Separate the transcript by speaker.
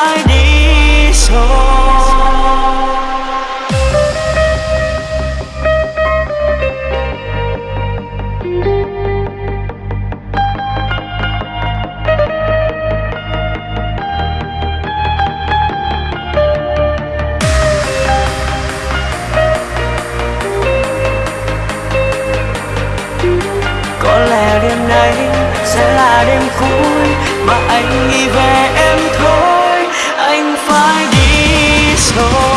Speaker 1: mãi đi đêm nay sẽ là đêm cuối mà anh nghĩ về em thôi. Anh phải đi rồi